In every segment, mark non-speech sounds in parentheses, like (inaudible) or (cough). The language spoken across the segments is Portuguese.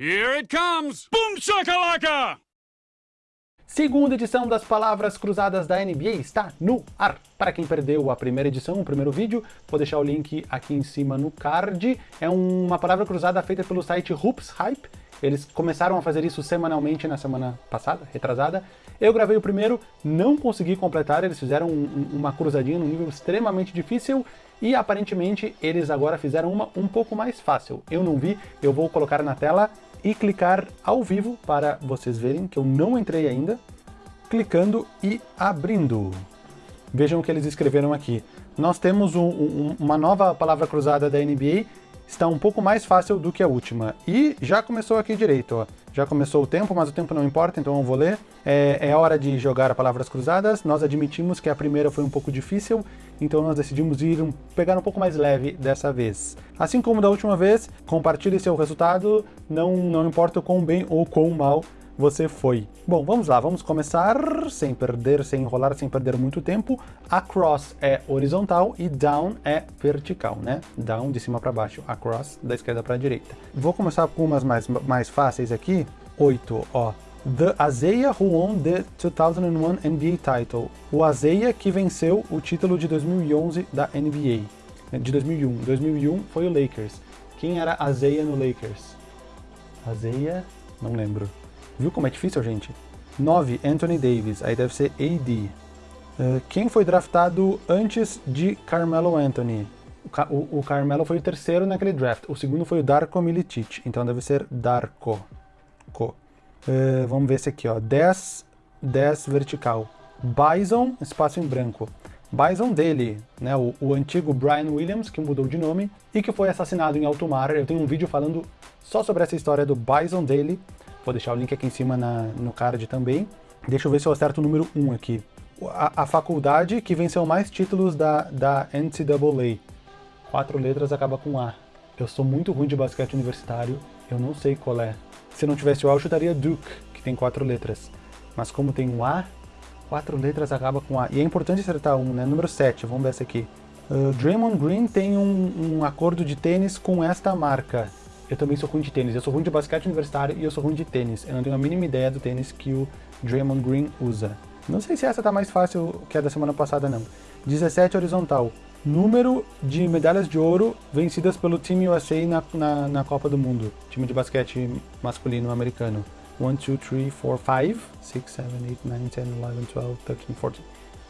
Here it comes! Boom shakalaka! Segunda edição das Palavras Cruzadas da NBA está no ar. Para quem perdeu a primeira edição, o primeiro vídeo, vou deixar o link aqui em cima no card. É uma palavra cruzada feita pelo site Hoops Hype. Eles começaram a fazer isso semanalmente na semana passada, retrasada. Eu gravei o primeiro, não consegui completar, eles fizeram um, uma cruzadinha num nível extremamente difícil e aparentemente eles agora fizeram uma um pouco mais fácil. Eu não vi, eu vou colocar na tela e clicar ao vivo para vocês verem que eu não entrei ainda, clicando e abrindo. Vejam o que eles escreveram aqui. Nós temos um, um, uma nova palavra cruzada da NBA, está um pouco mais fácil do que a última. E já começou aqui direito, ó. Já começou o tempo, mas o tempo não importa, então eu vou ler. É, é hora de jogar palavras cruzadas. Nós admitimos que a primeira foi um pouco difícil, então nós decidimos ir pegar um pouco mais leve dessa vez. Assim como da última vez, compartilhe seu resultado, não, não importa o quão bem ou quão mal você foi. Bom, vamos lá, vamos começar sem perder, sem enrolar, sem perder muito tempo. Across é horizontal e down é vertical, né? Down de cima para baixo, across da esquerda para a direita. Vou começar com umas mais, mais fáceis aqui. Oito, ó. The Azeia who won the 2001 NBA title. O Azeia que venceu o título de 2011 da NBA. De 2001. 2001 foi o Lakers. Quem era Azeia no Lakers? Azeia, não lembro. Viu como é difícil, gente? 9, Anthony Davis, aí deve ser AD. Uh, eh, quem foi draftado antes de Carmelo Anthony? O, Ca o, o, Carmelo foi o terceiro naquele draft, o segundo foi o Darko Milicic, então deve ser Darko. Co. Uh, vamos ver esse aqui, ó. 10, 10 vertical. Bison, espaço em branco. Bison dele, né, o, o, antigo Brian Williams, que mudou de nome, e que foi assassinado em alto mar. Eu tenho um vídeo falando só sobre essa história do Bison dele, Vou deixar o link aqui em cima na, no card também. Deixa eu ver se eu acerto o número 1 aqui. A, a faculdade que venceu mais títulos da, da NCAA. Quatro letras acaba com A. Eu sou muito ruim de basquete universitário, eu não sei qual é. Se não tivesse o A, eu chutaria Duke, que tem quatro letras. Mas como tem um A, quatro letras acaba com A. E é importante acertar um, né? Número 7, vamos ver essa aqui. Uh, Draymond Green tem um, um acordo de tênis com esta marca eu também sou ruim de tênis. Eu sou ruim de basquete universitário e eu sou ruim de tênis. Eu não tenho a mínima ideia do tênis que o Draymond Green usa. Não sei se essa tá mais fácil que a da semana passada, não. 17 horizontal. Número de medalhas de ouro vencidas pelo Team USA na, na, na Copa do Mundo. Time de basquete masculino americano. 1, 2, 3, 4, 5, 6, 7, 8, 9, 10, 11, 12, 13, 14.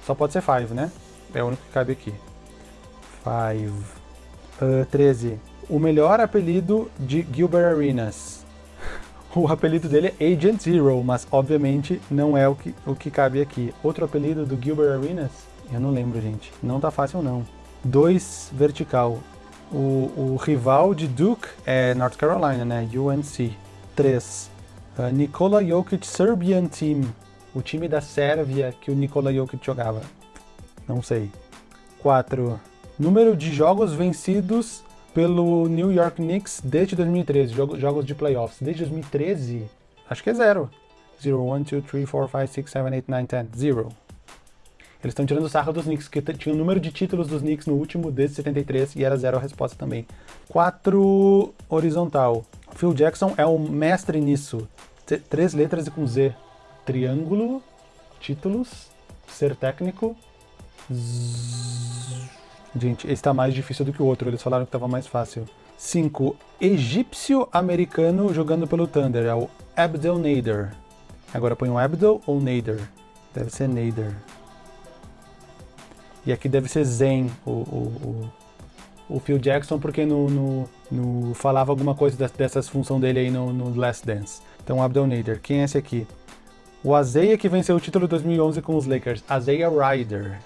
Só pode ser 5, né? É o único que cabe aqui. 5. Uh, 13 o melhor apelido de Gilbert Arenas. (laughs) O apelido dele é Agent Zero, mas obviamente não é o que, o que cabe aqui. Outro apelido do Gilbert Arenas? Eu não lembro, gente. Não tá fácil, não. 2 vertical. O, o, rival de Duke é North Carolina, né? UNC. 3. Uh, Nikola Jokic Serbian Team. O time da Sérvia que o Nikola Jokic jogava. Não sei. 4. Número de jogos vencidos pelo New York Knicks desde 2013, jogos de playoffs. Desde 2013, acho que é zero. 0, 1, 2, 3, 4, 5, 6, 7, 8, 9, 10, 0. Eles estão tirando sarro dos Knicks, que tinha o número de títulos dos Knicks no último desde 73 e era zero a resposta também. 4 horizontal. Phil Jackson é o mestre nisso. T três letras e com Z. Triângulo, títulos, ser técnico, Gente, esse tá mais difícil do que o outro, eles falaram que tava mais fácil. 5. Egípcio-americano jogando pelo Thunder, é o Abdel Nader. Agora põe um Abdel ou Nader? Deve ser Nader. E aqui deve ser Zen, o, o, o, o Phil Jackson, porque no, no, no, falava alguma coisa dessas funções dele aí no, no Last Dance. Então, Abdel Nader. Quem é esse aqui? O Azeia que venceu o título de 2011 com os Lakers. Azeia Ryder.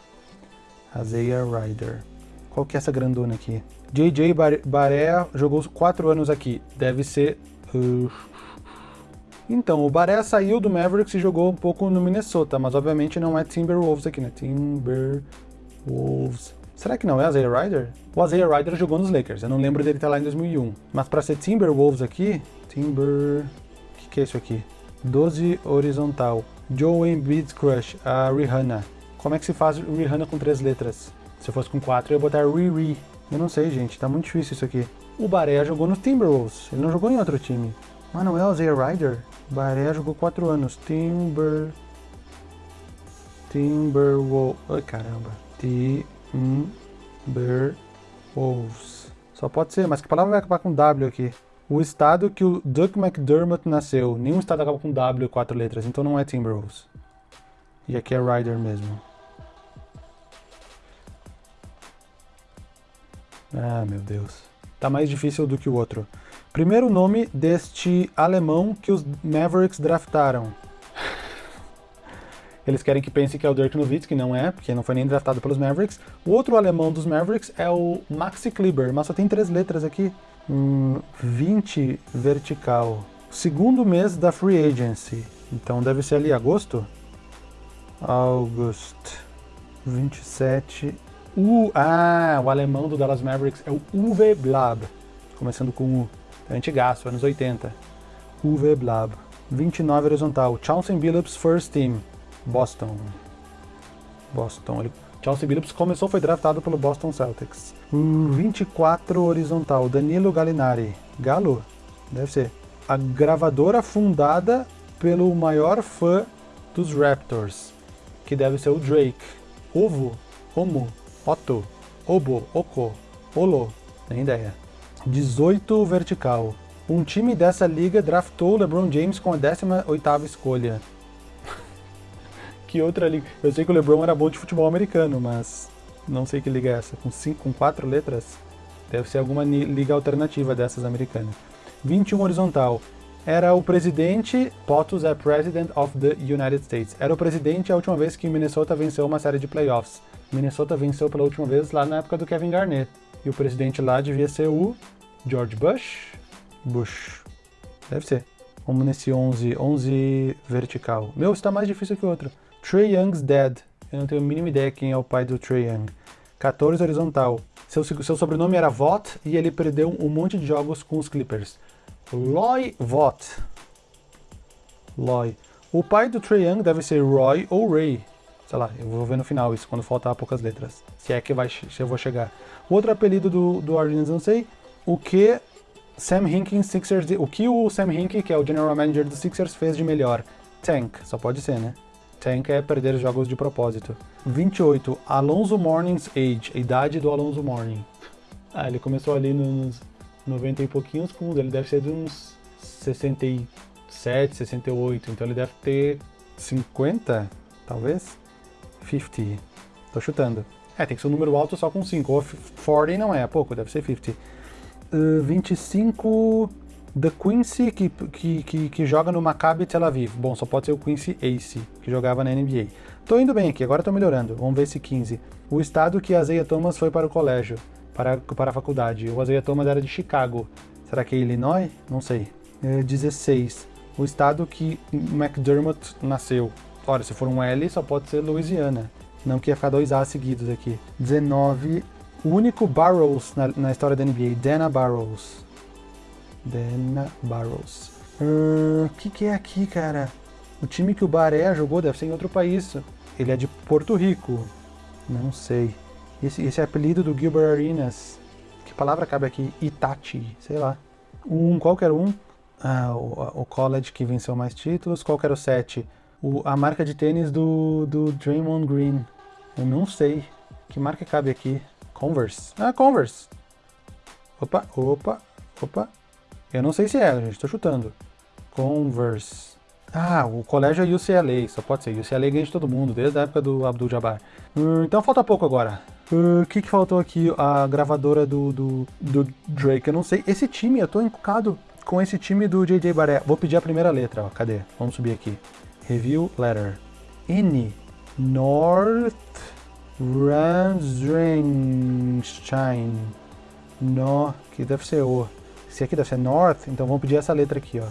Azeia Ryder. Qual que é essa grandona aqui? JJ Baré jogou 4 anos aqui. Deve ser... Uh... Então, o Baré saiu do Mavericks e jogou um pouco no Minnesota, mas obviamente não é Timberwolves aqui, né? Timberwolves... Será que não é Isaiah Ryder? O Isaiah Ryder jogou nos Lakers, eu não lembro dele estar lá em 2001. Mas para ser Timberwolves aqui... Timber... O que, que é isso aqui? 12 horizontal. Joe Embiid's Crush, a Rihanna. Como é que se faz Rihanna com três letras? Se eu fosse com 4, eu ia botar Riri. Eu não sei, gente, tá muito difícil isso aqui. O Baré jogou no Timberwolves, ele não jogou em outro time. Mano, é o Isaiah Ryder? Baré jogou 4 anos. Timber... Timberwolves... Ai, caramba. Timberwolves. Só pode ser, mas que palavra vai acabar com W aqui? O estado que o Duck McDermott nasceu. Nenhum estado acaba com W quatro letras, então não é Timberwolves. E aqui é Ryder mesmo. Ah, meu Deus. Tá mais difícil do que o outro. Primeiro nome deste alemão que os Mavericks draftaram. Eles querem que pense que é o Dirk Nowitzki, não é, porque não foi nem draftado pelos Mavericks. O outro alemão dos Mavericks é o Maxi Kleber, mas só tem três letras aqui. Hum, 20 vertical. Segundo mês da Free Agency. Então deve ser ali agosto? August. 27. U, ah, o alemão do Dallas Mavericks é o Uwe Blab. Começando com U. É antigaço, anos 80. Uwe Blab. 29 horizontal. Chauncey Billups First Team. Boston. Boston. Ele, Chauncey Billups começou, foi draftado pelo Boston Celtics. Uh, 24 horizontal. Danilo Gallinari. Galo? Deve ser. A gravadora fundada pelo maior fã dos Raptors, que deve ser o Drake. Ovo, Homo, Otto, Obo, Oko, Olo, nem ideia. 18 vertical. Um time dessa liga draftou LeBron James com a 18ª escolha. Que outra liga? Eu sei que o LeBron era bom de futebol americano, mas não sei que liga é essa. Com cinco, com quatro letras? Deve ser alguma liga alternativa dessas americanas. 21 horizontal. Era o presidente, POTUS é President of the United States. Era o presidente a última vez que Minnesota venceu uma série de playoffs. Minnesota venceu pela última vez lá na época do Kevin Garnett. E o presidente lá devia ser o George Bush? Bush. Deve ser. Vamos nesse 11, 11 vertical. Meu, está mais difícil que o outro. Trey Young's Dead. Eu não tenho a mínima ideia quem é o pai do Trey Young. 14 horizontal. Seu, seu sobrenome era Vought e ele perdeu um monte de jogos com os Clippers. Roy Vought. Loy. O pai do Trey Young deve ser Roy ou Ray. Sei lá, eu vou ver no final isso, quando faltar poucas letras. Se é que vai, se eu vou chegar. O outro apelido do, do não sei. O que Sam Hinkie Sixers... O que o Sam Hinkie, que é o General Manager dos Sixers, fez de melhor? Tank. Só pode ser, né? Tank é perder jogos de propósito. 28. Alonso Morning's Age. A idade do Alonso Morning. Ah, ele começou ali nos 90 e pouquinhos, com ele deve ser de uns 67, 68. Então ele deve ter 50, talvez? 50. Tô chutando. É, tem que ser um número alto só com 5. Ou 40 não é, é pouco, deve ser 50. Uh, 25. The Quincy, que, que, que, que, joga no Maccabi Tel Aviv. Bom, só pode ser o Quincy Ace, que jogava na NBA. Tô indo bem aqui, agora tô melhorando. Vamos ver esse 15. O estado que Azeia Thomas foi para o colégio, para, para a faculdade. O Azeia Thomas era de Chicago. Será que é Illinois? Não sei. É 16. O estado que McDermott nasceu. Olha, se for um L, só pode ser Louisiana. Não que ia ficar dois A seguidos aqui. 19. O único Barrows na, na história da NBA, Dana Barrows. Dana Barrows. O uh, que, que é aqui, cara? O time que o Baré jogou deve ser em outro país. Ele é de Porto Rico. Não sei. Esse, esse é apelido do Gilbert Arenas. Que palavra cabe aqui? Itachi, sei lá. Um, qualquer um. Ah, o, o college que venceu mais títulos. Qual era o 7? O, a marca de tênis do, do Draymond Green. Eu não sei. Que marca cabe aqui? Converse. Ah, Converse. Opa, opa, opa. Eu não sei se é, gente, tô chutando. Converse. Ah, o colégio é UCLA, só pode ser. UCLA ganha de todo mundo, desde a época do Abdul Jabbar. Hum, então falta pouco agora. O uh, que, que faltou aqui? A gravadora do, do, do, Drake, eu não sei. Esse time, eu tô encucado com esse time do JJ Baré. Vou pedir a primeira letra, ó. Cadê? Vamos subir aqui. Review letter. N. North Ramsrenstein. No, que deve ser O. Se aqui deve ser North, então vamos pedir essa letra aqui, ó.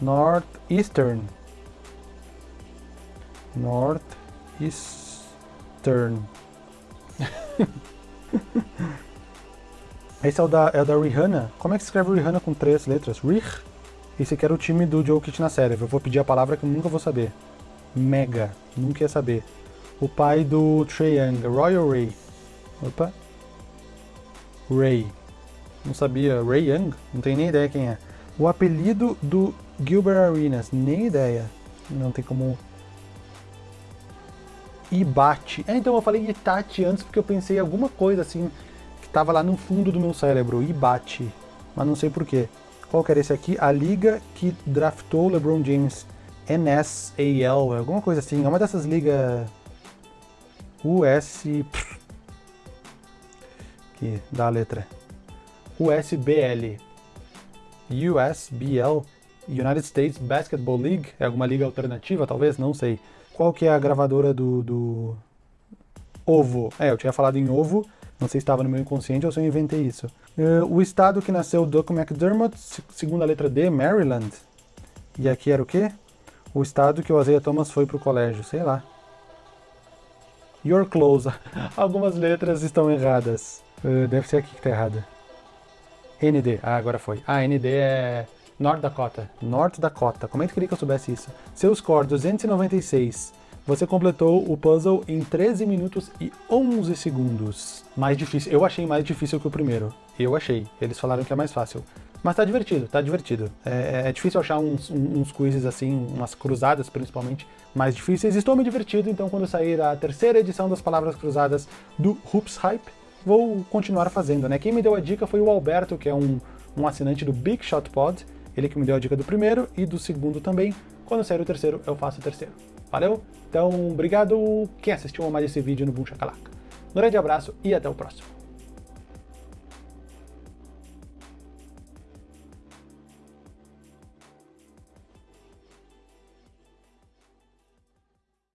Northeastern. Northeastern. (laughs) Esse é o da, é o da Rihanna. Como é que se escreve Rihanna com três letras? Rih? Esse aqui era o time do Jokic na série. Eu vou pedir a palavra que eu nunca vou saber. Mega. Nunca ia saber. O pai do Trae Young. Royal Ray. Opa. Ray. Não sabia. Ray Young? Não tenho nem ideia quem é. O apelido do Gilbert Arenas, nem ideia. Não tem como... Ibate. É, então eu falei Itachi antes porque eu pensei em alguma coisa assim que tava lá no fundo do meu cérebro. Ibate. Mas não sei porquê. Qual que era esse aqui? A liga que draftou LeBron James. NSAL, alguma coisa assim. É uma dessas ligas... US... Que dá a letra. USBL. USBL. United States Basketball League. É alguma liga alternativa, talvez? Não sei. Qual que é a gravadora do, do... Ovo? É, eu tinha falado em ovo. Não sei se estava no meu inconsciente ou se eu inventei isso. Uh, o estado que nasceu Doug McDermott, segunda letra D, Maryland. E aqui era o quê? O estado que o Azeia Thomas foi pro colégio, sei lá. Your close. (laughs) Algumas letras estão erradas. Uh, deve ser aqui que tá errada. ND. Ah, agora foi. Ah, ND é North Dakota. North Dakota. Como é que queria que eu soubesse isso? Seu score 296. Você completou o puzzle em 13 minutos e 11 segundos. Mais difícil. Eu achei mais difícil que o primeiro. Eu achei. Eles falaram que é mais fácil. Mas tá divertido, tá divertido. É, é difícil achar uns, uns quizzes assim, umas cruzadas principalmente, mais difíceis. Estou me divertindo, então quando sair a terceira edição das Palavras Cruzadas do Hoops Hype, vou continuar fazendo, né? Quem me deu a dica foi o Alberto, que é um, um assinante do Big Shot Pod. Ele que me deu a dica do primeiro e do segundo também. Quando sair o terceiro, eu faço o terceiro. Valeu? Então, obrigado quem assistiu mais esse vídeo no Boom Shakalaka. Um grande abraço e até o próximo.